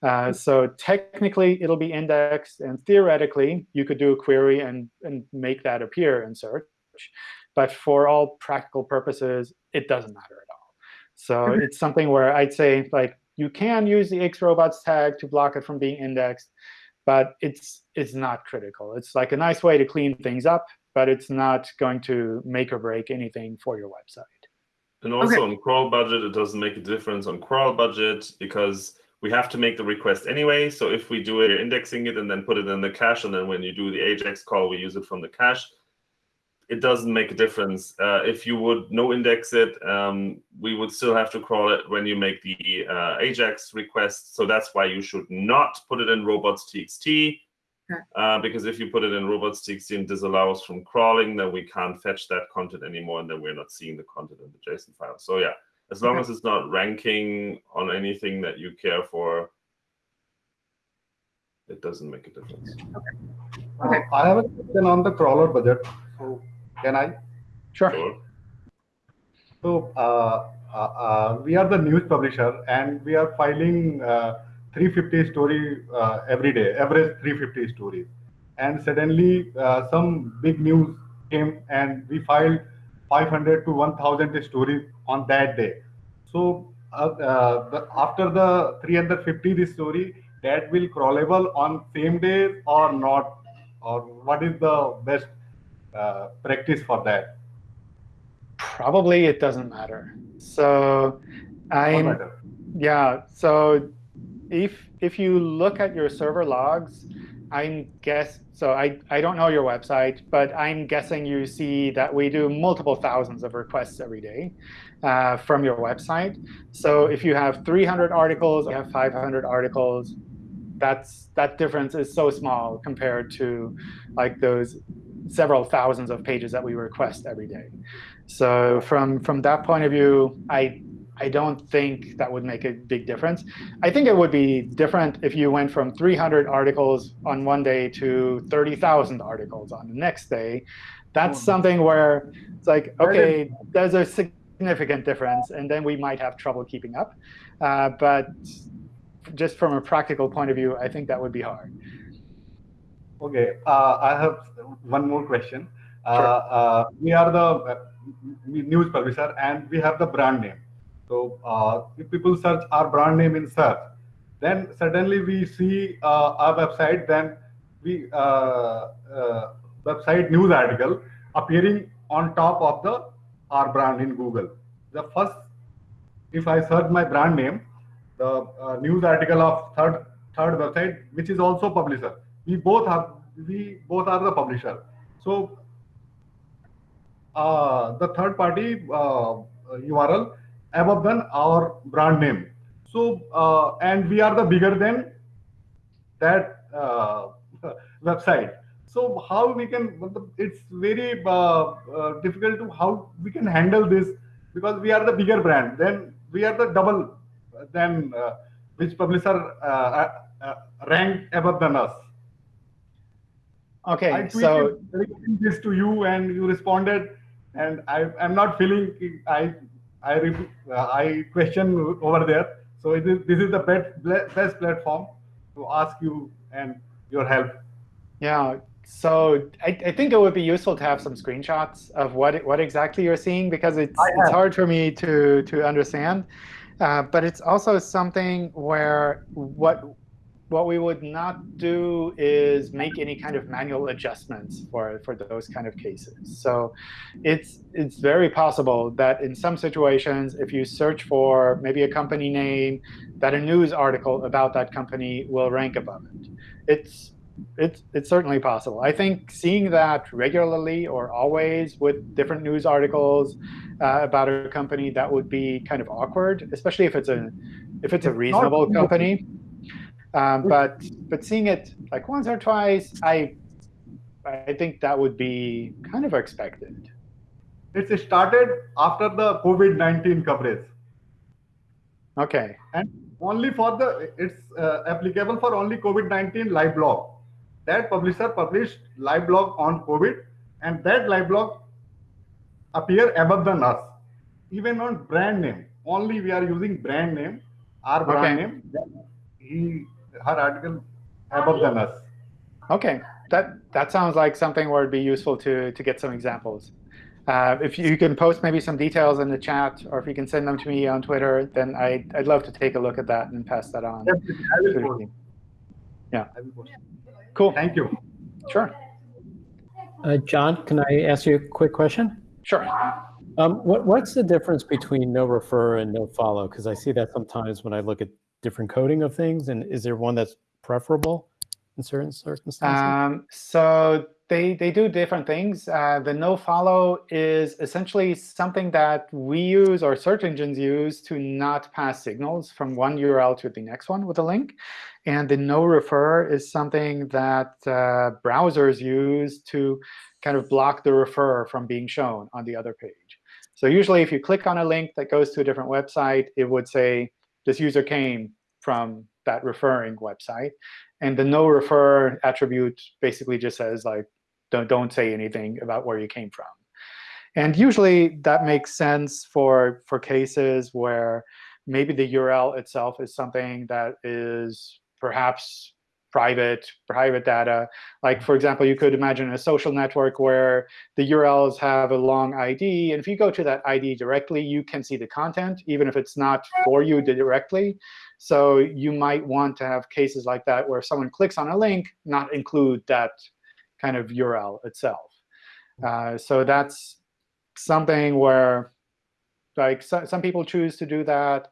Uh, so technically, it'll be indexed. And theoretically, you could do a query and, and make that appear in search. But for all practical purposes, it doesn't matter at all. So it's something where I'd say, like, you can use the xrobots tag to block it from being indexed, but it's it's not critical. It's like a nice way to clean things up, but it's not going to make or break anything for your website. And also Okay. on crawl budget, it doesn't make a difference on crawl budget because we have to make the request anyway. So if we do it, indexing it and then put it in the cache, and then when you do the Ajax call, we use it from the cache, it doesn't make a difference. Uh, if you would no index it, um, we would still have to crawl it when you make the uh, Ajax request. So that's why you should not put it in robots.txt. Okay. Uh, because if you put it in robots.txt and disallow us from crawling, then we can't fetch that content anymore, and then we're not seeing the content in the JSON file. So yeah, as long Okay. as it's not ranking on anything that you care for, it doesn't make a difference. Okay. Uh, I have a question on the crawler budget. So can I? Sure. Sure. So uh, uh, uh, we are the news publisher and we are filing uh, 350 story uh, every day, average 350 stories. And suddenly uh, some big news came and we filed 500 to 1000 stories on that day. So uh, uh, the, after the 350 this story, that will crawlable on same day or not? Or what is the best uh, practice for that? Probably it doesn't matter. So I'm matter? Yeah. So if if you look at your server logs, I'm guess so I, I don't know your website, but I'm guessing you see that we do multiple thousands of requests every day uh, from your website. So if you have 300 articles, you have 500 articles, that's that difference is so small compared to like those several thousands of pages that we request every day. So from from that point of view, I I don't think that would make a big difference. I think it would be different if you went from 300 articles on one day to 30,000 articles on the next day. That's Oh. something where it's like, OK, there's a significant difference, and then we might have trouble keeping up. Uh, but just from a practical point of view, I think that would be hard. Okay, uh, I have one more question. Uh, Sure. uh, we are the uh, news publisher and we have the brand name. So uh, if people search our brand name in search, then suddenly we see uh, our website, then we uh, uh, website news article appearing on top of the our brand in Google. The first, if I search my brand name, the uh, news article of third third website, which is also publisher. We both have we both are the publisher. So uh, the third party URL above than our brand name. So uh, and we are the bigger than that uh, website. So how we can? It's very uh, uh, difficult to how we can handle this because we are the bigger brand. Then we are the double. than uh, which publisher uh, uh, ranked above than us? Okay, I so this to you and you responded, and I, I'm not feeling I I uh, I question over there. So it is, this is the best best platform to ask you and your help. Yeah, so I, I think it would be useful to have some screenshots of what what exactly you're seeing because it's it's hard for me to to understand. Uh, but it's also something where what what we would not do is make any kind of manual adjustments for, for those kind of cases. So it's, it's very possible that in some situations, if you search for maybe a company name, that a news article about that company will rank above it. It's, it's, it's certainly possible. I think seeing that regularly or always with different news articles uh, about a company, that would be kind of awkward, especially if it's a, if it's a reasonable company. Um, but but seeing it like once or twice, I I think that would be kind of expected. It started after the COVID-19 coverage. Okay. And only for the, it's uh, applicable for only COVID-19 live blog. That publisher published live blog on COVID, and that live blog appear above than us. Even on brand name, only we are using brand name, our brand Okay. name. He her article above than us. Okay, that that sounds like something where it'd be useful to to get some examples. Uh, if you can post maybe some details in the chat, or if you can send them to me on Twitter, then I, I'd love to take a look at that and pass that on. Definitely, I will post. Yeah, I will post. cool. Thank you. Sure, Uh, John, can I ask you a quick question? sure. Um, what, what's the difference between no refer and no follow? Because I see that sometimes when I look at different coding of things. And is there one that's preferable in certain circumstances? Um, so they they do different things. Uh, the no follow is essentially something that we use or search engines use to not pass signals from one URL to the next one with a link. And the no refer is something that uh, browsers use to kind of block the refer from being shown on the other page. So usually if you click on a link that goes to a different website, it would say, this user came from that referring website. And the no refer attribute basically just says, like, don't, don't say anything about where you came from. And usually that makes sense for, for cases where maybe the URL itself is something that is perhaps private, private data. Like, for example, you could imagine a social network where the URLs have a long ID. And if you go to that ID directly, you can see the content, even if it's not for you directly. So you might want to have cases like that where if someone clicks on a link, not include that kind of URL itself. Uh, so that's something where like so, some people choose to do that.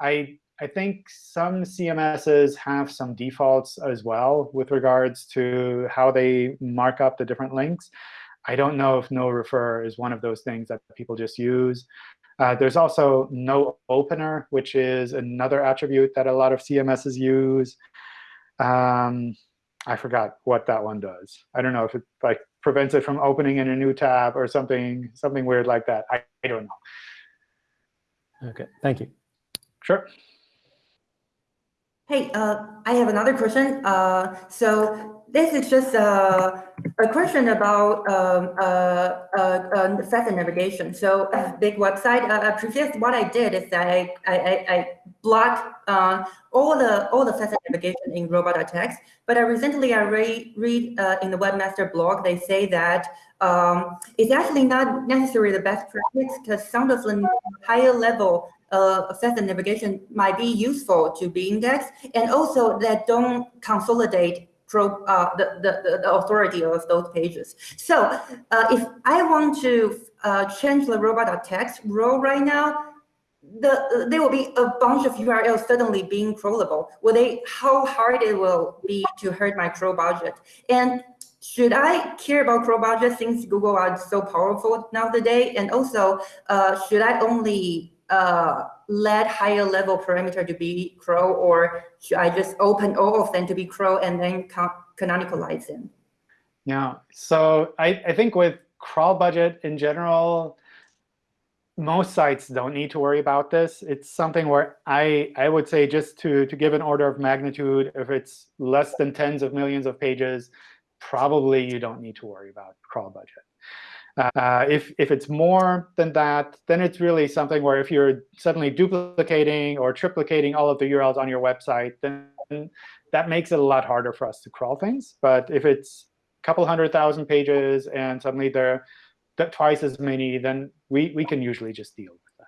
I I think some CMSs have some defaults as well with regards to how they mark up the different links. I don't know if no refer is one of those things that people just use. Uh, there's also no opener, which is another attribute that a lot of CMSs use. Um, I forgot what that one does. I don't know if it like prevents it from opening in a new tab or something something weird like that. I, I don't know. Okay, thank you. Sure. Hey, uh, I have another question. Uh, so this is just uh, a question about um, uh, uh, uh, navigation. So a big website. Uh, previous, what I did is that I I, I, blocked uh, all the all the session navigation in robot.txt. But I recently I read read uh, in the webmaster blog they say that um, it's actually not necessarily the best practice because some of the higher level uh, session navigation might be useful to be indexed, and also that don't consolidate pro, uh, the, the, the authority of those pages. So uh, if I want to uh, change the robot.txt role right now, the, there will be a bunch of URLs suddenly being crawlable. Will they, how hard it will be to hurt my crawl budget? And should I care about crawl budget since Google are so powerful nowadays? And also, uh, should I only uh, let higher level parameter to be crow, or should I just open all of them to be crow and then can canonicalize them? Yeah. So I, I think with crawl budget in general, most sites don't need to worry about this. It's something where I, I would say just to, to give an order of magnitude, if it's less than tens of millions of pages, probably you don't need to worry about crawl budget. Uh, if, if it's more than that, then it's really something where if you're suddenly duplicating or triplicating all of the URLs on your website, then that makes it a lot harder for us to crawl things. But if it's a couple hundred thousand pages and suddenly they're twice as many, then we, we can usually just deal with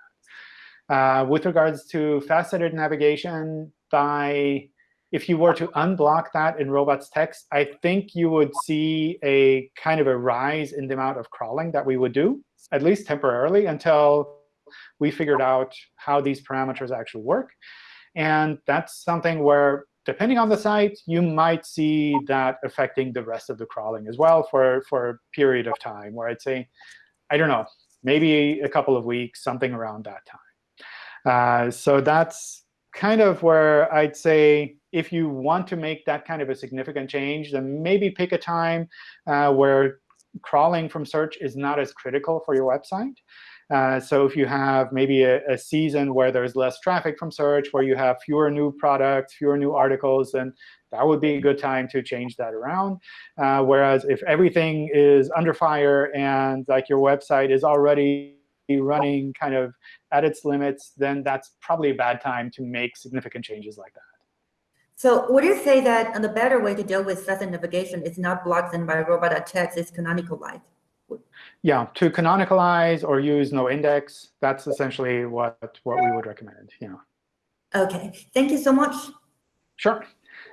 that. Uh, with regards to faceted navigation, by if you were to unblock that in robots text, I think you would see a kind of a rise in the amount of crawling that we would do, at least temporarily, until we figured out how these parameters actually work. And that's something where, depending on the site, you might see that affecting the rest of the crawling as well for, for a period of time, where I'd say, I don't know, maybe a couple of weeks, something around that time. Uh, so that's kind of where I'd say if you want to make that kind of a significant change, then maybe pick a time uh, where crawling from search is not as critical for your website. Uh, so if you have maybe a, a, season where there's less traffic from search, where you have fewer new products, fewer new articles, then that would be a good time to change that around. Uh, whereas if everything is under fire and like your website is already running kind of at its limits, then that's probably a bad time to make significant changes like that. So would you say that the better way to deal with facet navigation is not block them by robot.txt, it's canonicalize? Yeah, to canonicalize or use no index, that's essentially what, what we would recommend. Yeah. OK, thank you so much. Sure.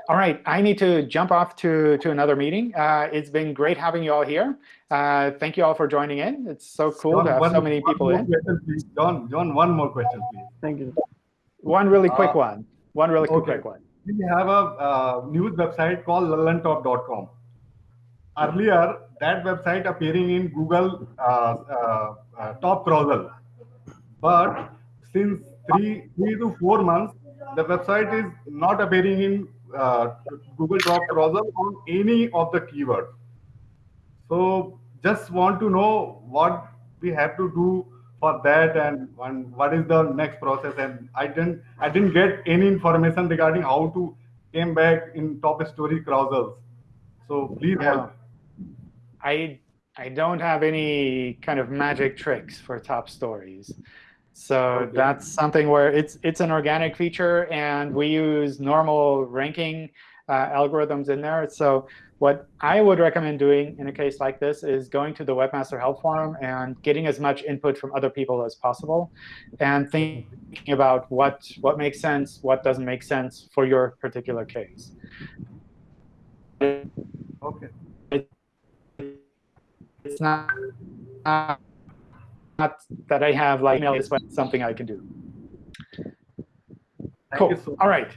All right, I need to jump off to, to another meeting. Uh, it's been great having you all here. Uh, thank you all for joining in. It's so cool John, to have one, so many people in. Question, John, John, one more question, please. Thank you. One really quick Uh, one. One really okay. quick one. We have a uh, news website called lallantop.com. Earlier, that website appearing in Google uh, uh, uh, top browser. But since three, three to four months, the website is not appearing in uh, Google top browser on any of the keywords. So just want to know what we have to do for that and, and what is the next process and i didn't i didn't get any information regarding how to came back in top story carousels so please Yeah. help I I don't have any kind of magic tricks for top stories. So Okay. that's something where it's it's an organic feature, and we use normal ranking Uh, algorithms in there. So what I would recommend doing in a case like this is going to the Webmaster Help Forum and getting as much input from other people as possible, and thinking about what what makes sense, what doesn't make sense for your particular case. okay It's not, not, not that I have like email is something I can do. Thank cool. so All right.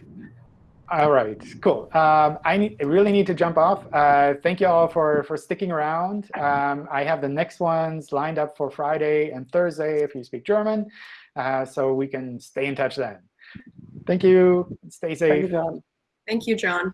All right. Cool. Um, I, need, I really need to jump off. Uh, thank you all for for sticking around. Um, I have the next ones lined up for Friday and Thursday if you speak German, uh, so we can stay in touch then. Thank you. Stay safe. Thank you, John. Thank you, John.